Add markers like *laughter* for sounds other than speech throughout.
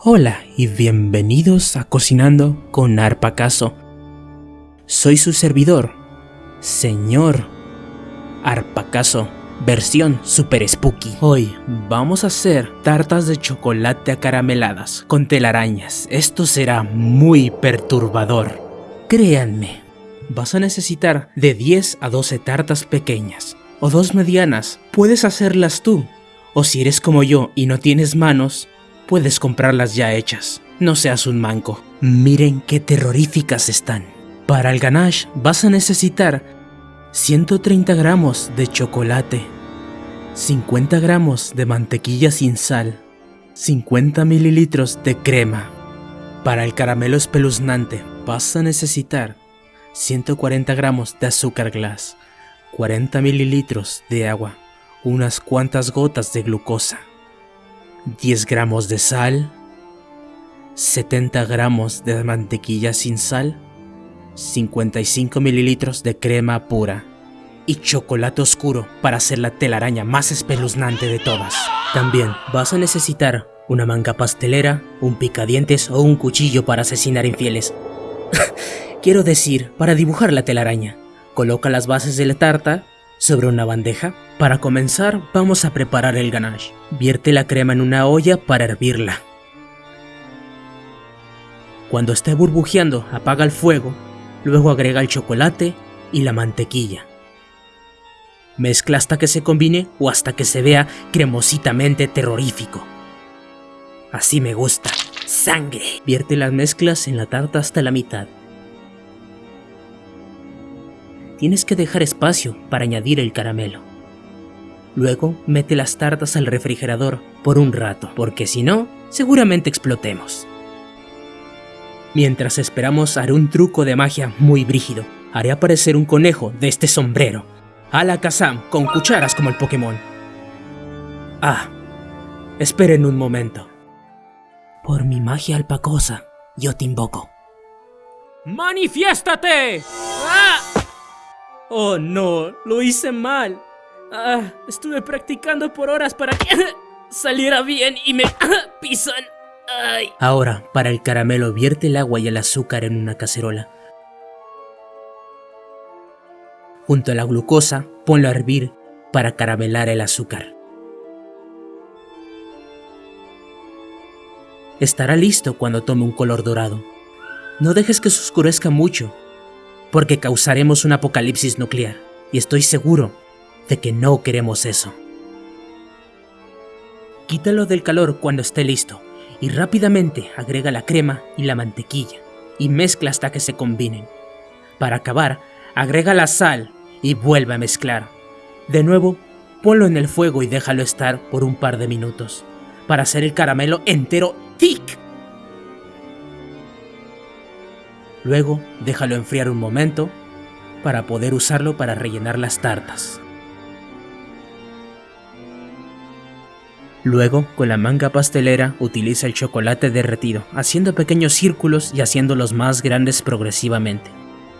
Hola y bienvenidos a Cocinando con Arpacaso. Soy su servidor, señor Arpacaso, versión super spooky. Hoy vamos a hacer tartas de chocolate acarameladas con telarañas. Esto será muy perturbador. Créanme, vas a necesitar de 10 a 12 tartas pequeñas o dos medianas. Puedes hacerlas tú. O si eres como yo y no tienes manos, puedes comprarlas ya hechas. No seas un manco. Miren qué terroríficas están. Para el ganache vas a necesitar 130 gramos de chocolate, 50 gramos de mantequilla sin sal, 50 mililitros de crema. Para el caramelo espeluznante vas a necesitar 140 gramos de azúcar glass, 40 mililitros de agua, unas cuantas gotas de glucosa, 10 gramos de sal, 70 gramos de mantequilla sin sal, 55 mililitros de crema pura y chocolate oscuro para hacer la telaraña más espeluznante de todas. También vas a necesitar una manga pastelera, un picadientes o un cuchillo para asesinar infieles. *laughs* Quiero decir, para dibujar la telaraña. Coloca las bases de la tarta sobre una bandeja. Para comenzar, vamos a preparar el ganache. Vierte la crema en una olla para hervirla. Cuando esté burbujeando, apaga el fuego, luego agrega el chocolate y la mantequilla. Mezcla hasta que se combine o hasta que se vea cremositamente terrorífico. Así me gusta. ¡Sangre! Vierte las mezclas en la tarta hasta la mitad. Tienes que dejar espacio para añadir el caramelo. Luego mete las tartas al refrigerador por un rato, porque si no, seguramente explotemos. Mientras esperamos haré un truco de magia muy brígido. Haré aparecer un conejo de este sombrero. La Kazam con cucharas como el Pokémon. Ah, esperen un momento. Por mi magia alpacosa, yo te invoco. ¡Manifiéstate! ¡Ah! Oh no, lo hice mal. Ah, estuve practicando por horas para que *laughs* saliera bien y me *laughs* pisan. Ahora, para el caramelo, vierte el agua y el azúcar en una cacerola. Junto a la glucosa, ponlo a hervir para caramelar el azúcar. Estará listo cuando tome un color dorado. No dejes que se oscurezca mucho, porque causaremos un apocalipsis nuclear, y estoy seguro de que no queremos eso. Quítalo del calor cuando esté listo y rápidamente agrega la crema y la mantequilla y mezcla hasta que se combinen. Para acabar, agrega la sal y vuelve a mezclar. De nuevo, ponlo en el fuego y déjalo estar por un par de minutos para hacer el caramelo entero thick. Luego, déjalo enfriar un momento para poder usarlo para rellenar las tartas. Luego, con la manga pastelera, utiliza el chocolate derretido, haciendo pequeños círculos y haciéndolos más grandes progresivamente.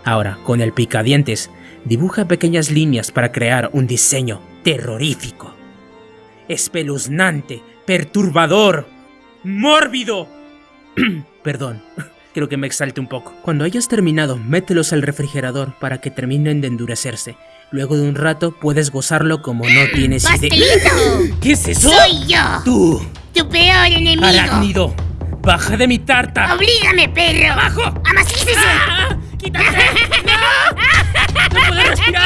Ahora, con el picadientes, dibuja pequeñas líneas para crear un diseño terrorífico. Espeluznante, perturbador, mórbido. *clears throat* Perdón, *clears throat* creo que me exalte un poco. Cuando hayas terminado, mételos al refrigerador para que terminen de endurecerse. Luego de un rato puedes gozarlo como no tienes idea. *gasps* ¿Qué es eso? ¡Soy yo! ¡Tú! ¡Tu peor enemigo! ¡Arácnido! ¡Baja de mi tarta! ¡Oblígame, perro! ¡Abajo! ¡Amacícese! ¡Ah! ¡Quítate! ¡No! *laughs* ¡No puedo respirar!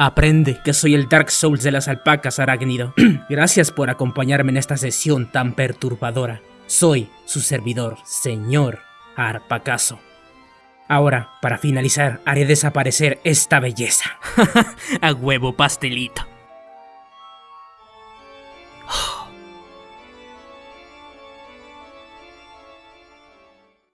Aprende que soy el Dark Souls de las alpacas, arácnido. *clears throat* Gracias por acompañarme en esta sesión tan perturbadora. Soy su servidor, señor Arpacaso. Ahora, para finalizar, haré desaparecer esta belleza. *laughs* A huevo pastelito.